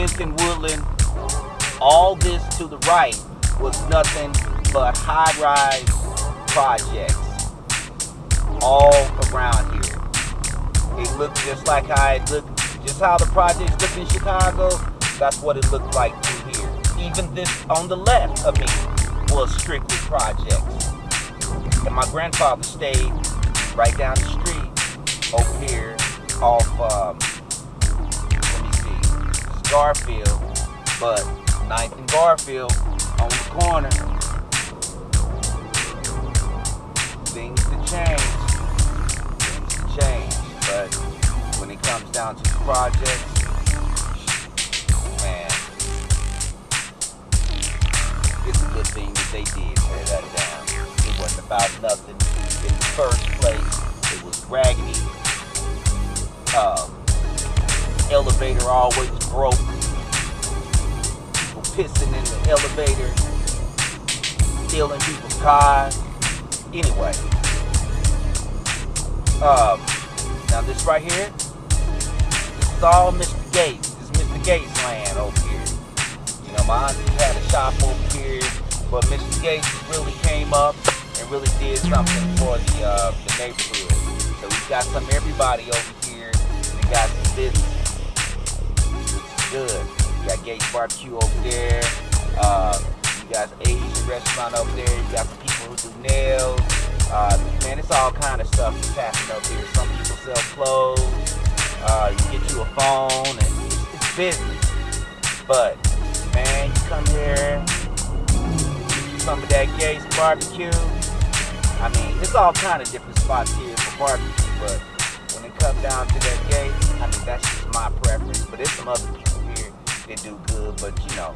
10th and Woodland, all this to the right was nothing but high-rise projects all around here. It looked just like how it looked, just how the projects look in Chicago. That's what it looked like through here. Even this on the left of me was strictly projects. And my grandfather stayed right down the street over here off, um, Garfield, but 9th and Garfield on the corner. Things to change. Things to change. But when it comes down to the projects, man, it's a good thing that they did tear that down. It wasn't about nothing in the first place. It was raggedy. Elevator always broke. Pissing in the elevator, stealing people's cars. Anyway, um, now this right here, this is all Mr. Gates. This is Mr. Gates land over here. You know, my auntie had a shop over here, but Mr. Gates really came up and really did something for the uh, the neighborhood. So we got some everybody over here that got some business, good. You got Gates Barbecue over there. Uh, you got Asian restaurant over there. You got some people who do nails. Uh, man, it's all kind of stuff that's happening over here. Some people sell clothes. Uh, you get you a phone, and it's, it's business. But man, you come here, you some of that Gates barbecue. I mean, it's all kind of different spots here for barbecue, but when it comes down to that Gates, I mean, that's just my preference. But there's some other people that do good, but you know,